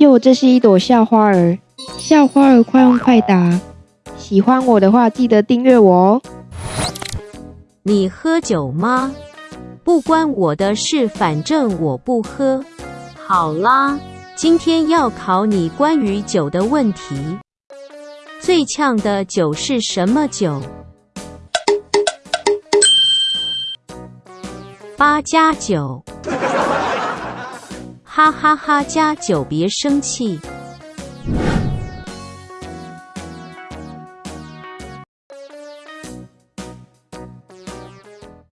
哟，这是一朵校花儿，校花儿快问快答。喜欢我的话，记得订阅我哦。你喝酒吗？不关我的事，反正我不喝。好啦，今天要考你关于酒的问题。最呛的酒是什么酒？八加九，哈哈哈！加九，别生气。